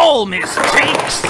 all mistakes.